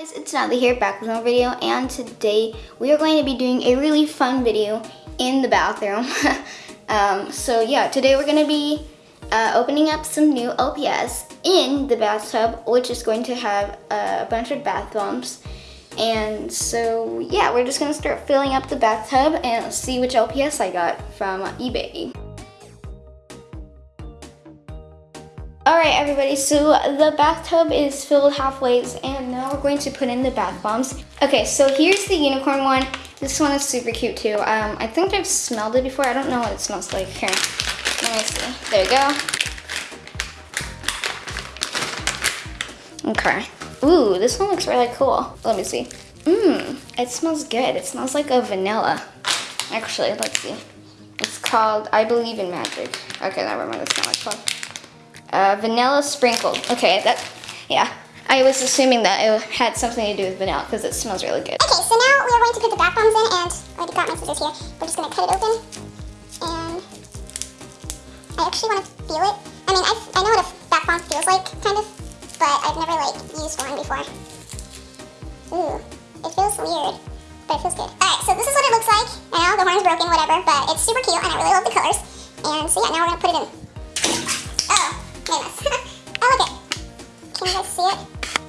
guys, it's Natalie here back with another video and today we are going to be doing a really fun video in the bathroom. um, so yeah, today we're going to be uh, opening up some new LPS in the bathtub which is going to have a bunch of bath bombs. And so yeah, we're just going to start filling up the bathtub and see which LPS I got from eBay. Alright everybody, so the bathtub is filled halfway and now we're going to put in the bath bombs. Okay, so here's the unicorn one. This one is super cute too. Um, I think I've smelled it before. I don't know what it smells like. Here, let me see. There you go. Okay. Ooh, this one looks really cool. Let me see. Mmm, it smells good. It smells like a vanilla. Actually, let's see. It's called I Believe in Magic. Okay, never mind. That's not it's called. Uh, vanilla sprinkled. Okay, that, yeah. I was assuming that it had something to do with vanilla because it smells really good. Okay, so now we are going to put the bath bombs in and I got my scissors here. We're just going to cut it open and I actually want to feel it. I mean, I, I know what a bath bomb feels like, kind of, but I've never like used one before. Ooh, it feels weird, but it feels good. Alright, so this is what it looks like. I know the horn's broken, whatever, but it's super cute and I really love the colors. And so yeah, now we're to put it in. Look it. Can you guys see it?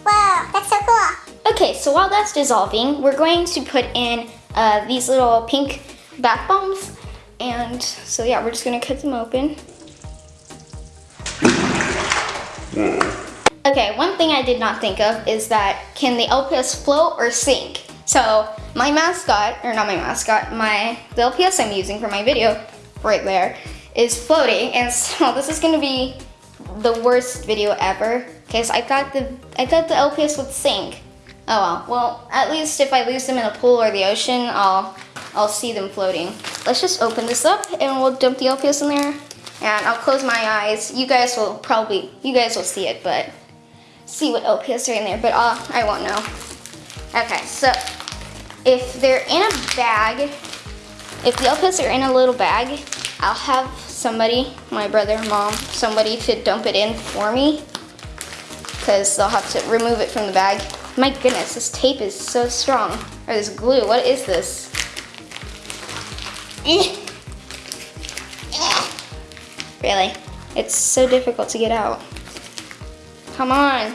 Whoa, that's so cool. Okay, so while that's dissolving, we're going to put in uh, these little pink bath bombs. And so yeah, we're just gonna cut them open. Okay, one thing I did not think of is that can the LPS float or sink? So my mascot, or not my mascot, my the LPS I'm using for my video right there is floating and so this is gonna be the worst video ever because I thought the I thought the LPS would sink. Oh well. Well, at least if I lose them in a pool or the ocean, I'll I'll see them floating. Let's just open this up and we'll dump the LPS in there. And I'll close my eyes. You guys will probably you guys will see it, but see what LPS are in there, but uh, I won't know. Okay, so if they're in a bag, if the LPS are in a little bag, I'll have somebody, my brother, mom, somebody to dump it in for me because they'll have to remove it from the bag. My goodness, this tape is so strong. Or this glue, what is this? Really? It's so difficult to get out. Come on.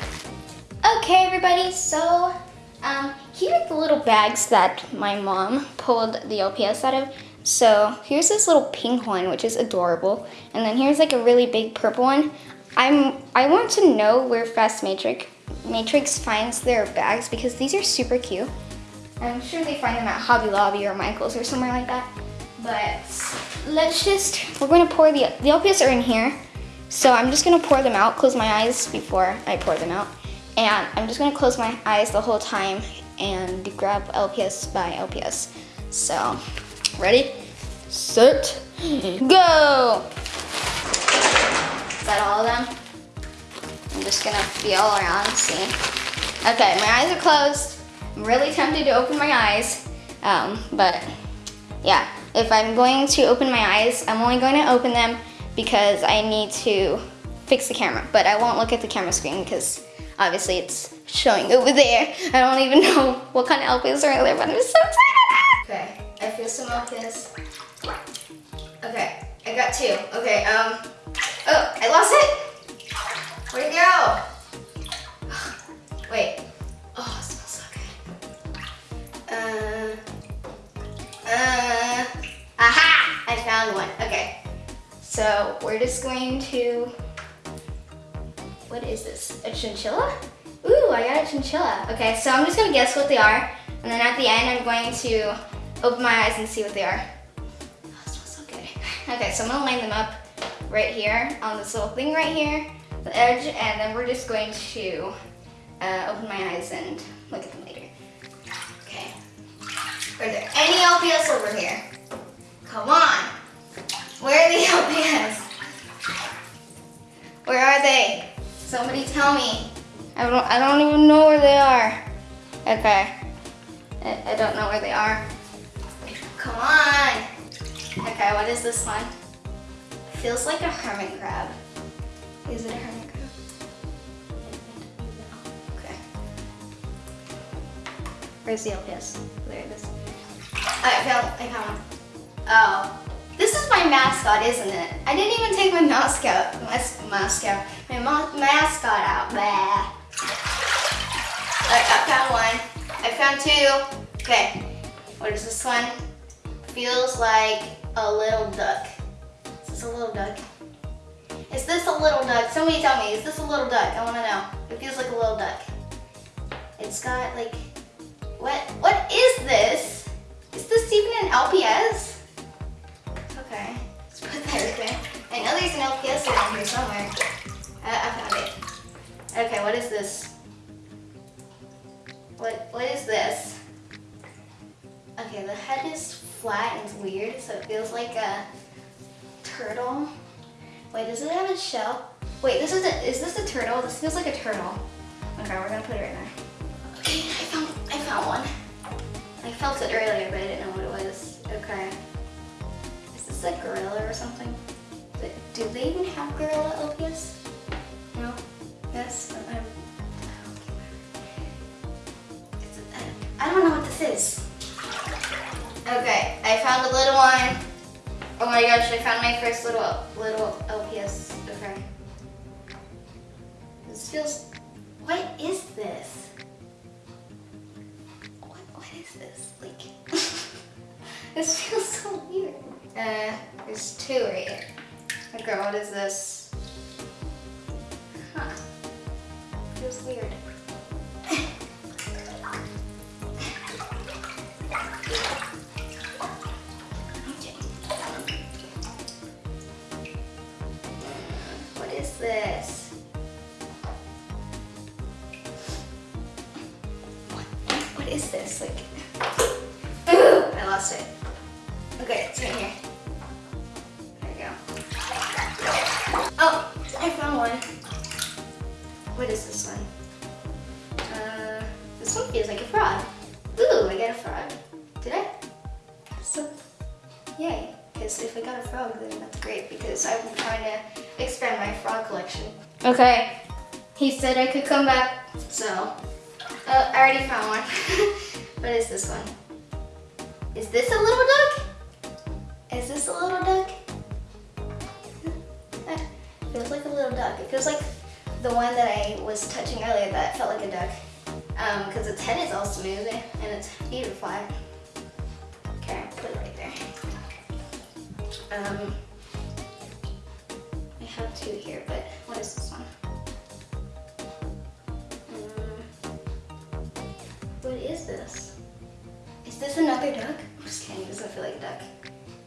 Okay, everybody, so um, here are the little bags that my mom pulled the LPS out of. So here's this little pink one, which is adorable. And then here's like a really big purple one. I'm, I want to know where Fast Matrix, Matrix finds their bags because these are super cute. I'm sure they find them at Hobby Lobby or Michael's or somewhere like that. But let's just, we're gonna pour the, the LPS are in here. So I'm just gonna pour them out, close my eyes before I pour them out. And I'm just gonna close my eyes the whole time and grab LPS by LPS. So Ready, set, go. Is that all of them? I'm just gonna feel around, see. Okay, my eyes are closed. I'm really tempted to open my eyes, um, but yeah, if I'm going to open my eyes, I'm only going to open them because I need to fix the camera, but I won't look at the camera screen because obviously it's showing over there. I don't even know what kind of LPS are there, but I'm so excited. Okay. I feel some this. Okay, I got two. Okay, um, oh, I lost it. Where'd it go? Wait. Oh, it smells so good. Uh, uh, aha! I found one. Okay. So we're just going to, what is this? A chinchilla? Ooh, I got a chinchilla. Okay, so I'm just gonna guess what they are. And then at the end, I'm going to open my eyes and see what they are. Oh, it smells so good. Okay, so I'm gonna line them up right here on this little thing right here, the edge, and then we're just going to uh, open my eyes and look at them later. Okay. Are there any LPS over here? Come on. Where are the LPS? Where are they? Somebody tell me. I don't, I don't even know where they are. Okay. I, I don't know where they are. Come on. Okay, what is this one? Feels like a hermit crab. Is it a hermit crab? Okay. Where's the LPS? There it is. I found, I found one. Oh, this is my mascot, isn't it? I didn't even take my mascot, mas mascot, my ma mascot out. Blah. I found one. I found two. Okay, what is this one? Feels like a little duck. Is this a little duck? Is this a little duck? Somebody tell me, is this a little duck? I wanna know. It feels like a little duck. It's got like, what, what is this? Is this even an LPS? Okay, let's put that right there. I know there's an LPS around here somewhere. Uh, I found it. Okay, what is this? What, what is this? Okay, the head is flat and weird, so it feels like a turtle. Wait, does it have a shell? Wait, this is a, is this a turtle? This feels like a turtle. Okay, we're gonna put it right there. Okay, I found, I found one. I felt it earlier, but I didn't know what it was. Okay. Is this a gorilla or something? Do they even have gorilla LPS? No? Yes? I don't know what this is. Okay, I found a little one. Oh my gosh, I found my first little little LPS. Okay. This feels. What is this? What what is this? Like this feels so weird. Uh, there's two right here. Okay, what is this? Huh. Feels weird. What is this one? Uh, this one feels like a frog. Ooh, I got a frog. Did I? So, yay. Because if I got a frog, then that's great because I'm trying to expand my frog collection. Okay. He said I could come back, so uh, I already found one. what is this one? Is this a little duck? Is this a little duck? Feels like a little duck. It feels like the one that I was touching earlier that felt like a duck. Um, because its head is all smooth and its feet are flat. Okay, put it right there. Um, I have two here, but what is this one? Um, what is this? Is this another duck? I'm just kidding, it doesn't feel like a duck.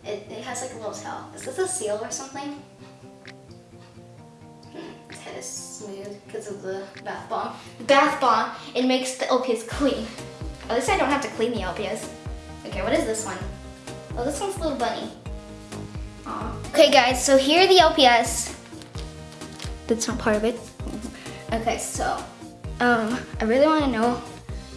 It, it has like a little tail. Is this a seal or something? Is smooth because of the bath bomb. Bath bomb, it makes the LPS clean. At least I don't have to clean the LPS. Okay, what is this one? Oh, this one's a little bunny. Aw. Okay guys, so here are the LPS. That's not part of it. Okay, so, um, I really want to know.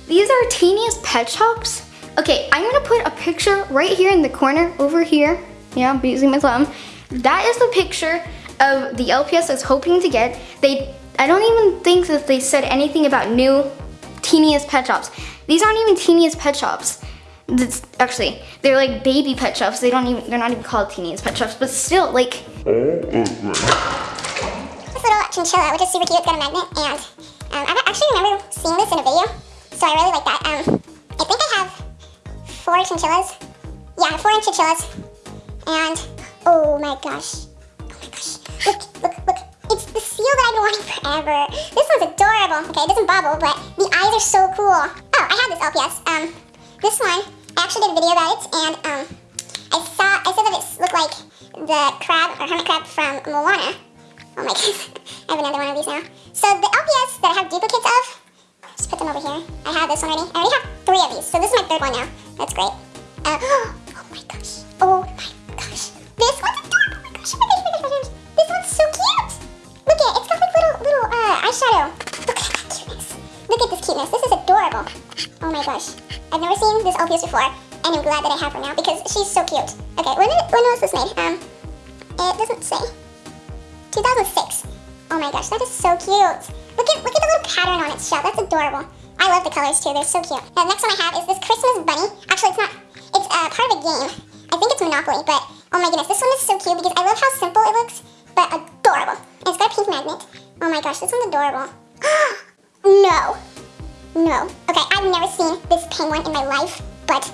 These are teeniest pet shops. Okay, I'm gonna put a picture right here in the corner over here. Yeah, I'm using my thumb. That is the picture of the LPS I was hoping to get. They, I don't even think that they said anything about new teeniest pet shops. These aren't even teeniest pet shops. That's, actually, they're like baby pet shops. They don't even, they're not even called teeniest pet shops, but still, like, This little chinchilla, which is super cute, it's got a magnet, and um, I actually remember seeing this in a video, so I really like that. Um, I think I have four chinchillas. Yeah, four chinchillas. And, oh my gosh. Look, look, look. It's the seal that I've been wanting forever. This one's adorable. Okay, it doesn't bubble, but the eyes are so cool. Oh, I have this LPS. Um, this one, I actually did a video about it, and um, I saw, I said that it looked like the crab, or hermit crab from Moana. Oh my goodness, I have another one of these now. So the LPS that I have duplicates of, just put them over here. I have this one already. I already have three of these, so this is my third one now. That's great. Uh, oh my gosh. Eyeshadow. Look at that cuteness. Look at this cuteness. This is adorable. Oh my gosh. I've never seen this LPS before, and I'm glad that I have her now because she's so cute. Okay, when, did, when was this made? Um, it doesn't say. 2006. Oh my gosh, that is so cute. Look at look at the little pattern on its shell. That's adorable. I love the colors too. They're so cute. The next one I have is this Christmas bunny. Actually, it's not. It's uh, part of a game. I think it's Monopoly, but oh my goodness, this one is so cute because I love how simple it looks, but adorable. And it's got a pink magnet. Oh my gosh, this one's adorable. no. No. Okay, I've never seen this penguin in my life, but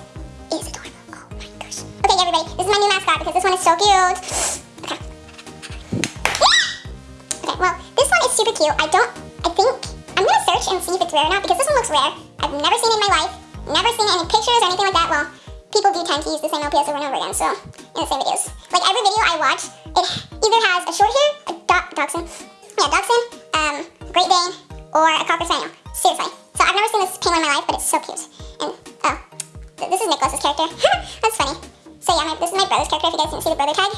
it is adorable. Oh my gosh. Okay, everybody, this is my new mascot because this one is so cute. Okay. Well, this one is super cute. I don't, I think, I'm gonna search and see if it's rare or not because this one looks rare. I've never seen it in my life, never seen any pictures or anything like that. Well, people do tend to use the same LPS over and over again, so, in the same videos. Like every video I watch, it either has a short hair, a do dachshund, yeah, dachshund, um, Great Dane, or a Cocker Spaniel. Seriously. So I've never seen this penguin in my life, but it's so cute. And, oh, th this is Nicholas's character. That's funny. So yeah, my, this is my brother's character, if you guys didn't see the brother tag.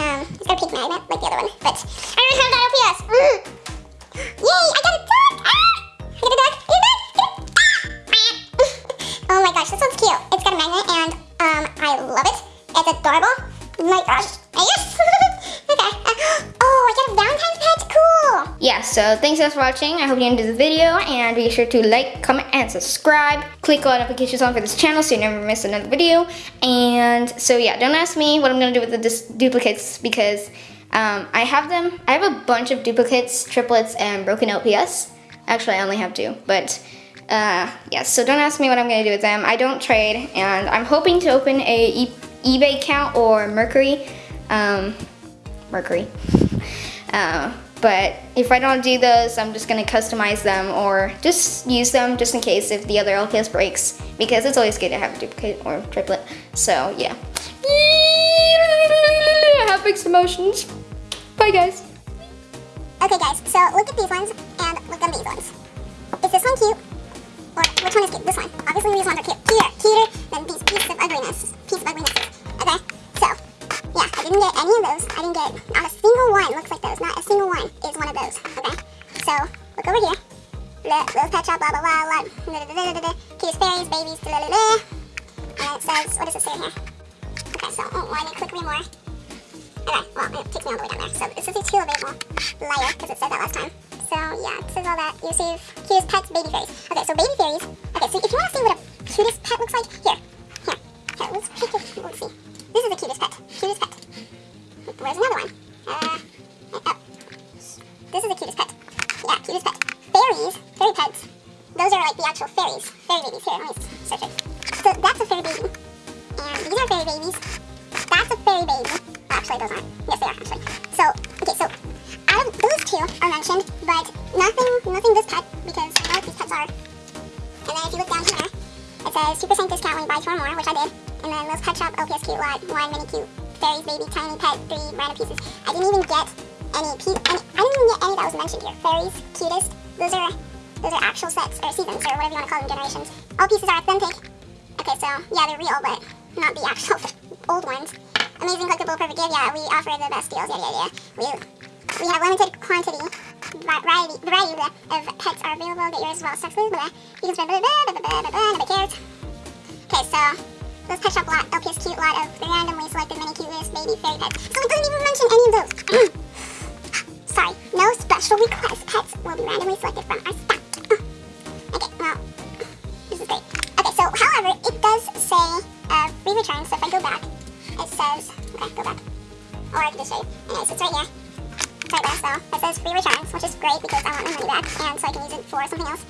Um, it's got a pink magnet, like the other one, but I don't have that LPS. Mm. Yay, I got a duck! Ah! I got a duck! I got a duck! Ah! oh my gosh, this one's cute. It's got a magnet, and um, I love it. It's adorable. My gosh. Yes! okay. Uh, oh, I got a Valentine's! Yeah, so thanks guys for watching. I hope you enjoyed the video and be sure to like, comment, and subscribe. Click all notifications on for this channel so you never miss another video. And so yeah, don't ask me what I'm gonna do with the duplicates because um, I have them. I have a bunch of duplicates, triplets, and broken LPS. Actually, I only have two, but uh, yeah, so don't ask me what I'm gonna do with them. I don't trade, and I'm hoping to open a e eBay account or Mercury. Um, Mercury. Uh, but if I don't do those, I'm just gonna customize them or just use them just in case if the other LPS breaks because it's always good to have a duplicate or triplet. So yeah. I have mixed emotions. Bye guys. Okay guys, so look at these ones and look at these ones. Is this one cute? Or which one is cute? This one. Obviously these ones are cute. Cuter, cuter than these pieces of ugliness. Piece of ugliness. Didn't get any of those. I didn't get not a single one looks like those. Not a single one is one of those. Okay? So, look over here. Little pet shop, blah blah blah, blah. Cutest fairies, babies, blah blah blah. And it says, what does it say here? Okay, so, oh, why did I click more? Okay, well, it takes me all the way down there. So, this is a two available layer, because it said that last time. So yeah, this is all that. You receive cutest pets, baby fairies. Okay, so baby fairies. Nothing, this pet, because I these pets are. And then if you look down here, it says 2% discount when you buy two or more, which I did. And then those pet shop LPS cute lot, one mini cute, fairies baby, tiny pet, three random pieces. I didn't even get any, any I didn't even get any that was mentioned here. Fairies, cutest, those are, those are actual sets, or seasons, or whatever you want to call them, generations. All pieces are authentic. Okay, so, yeah, they're real, but not the actual old ones. Amazing collectible perfect gift, yeah, we offer the best deals, yeah, yeah, yeah. We we have limited quantity, variety, variety of pets are available. Get yours while stocks blah, blah. You can spend blah, blah, blah, blah, blah, blah, nobody cares. Okay, so this pet shop lot, LPS cute lot of randomly selected mini cute list baby fairy pets. So it doesn't even mention any of those. Sorry, no special request. Pets will be randomly selected from our stock. Okay, well, this is great. Okay, so however, it does say uh, free return. So if I go back, it says, okay, go back. Or I can just show you. Anyways, it's right here right there, so it says free returns, which is great because I want my money back, and so I can use it for something else.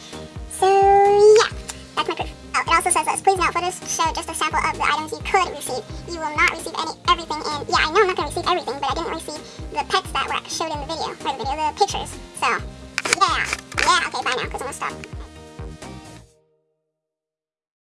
So yeah, that's my proof. Oh, it also says this. Please note, photos show just a sample of the items you could receive. You will not receive any everything, and yeah, I know I'm not going to receive everything, but I didn't receive the pets that were showed in the video, or the video, the pictures. So, yeah, yeah, okay, bye now, because I'm going to stop.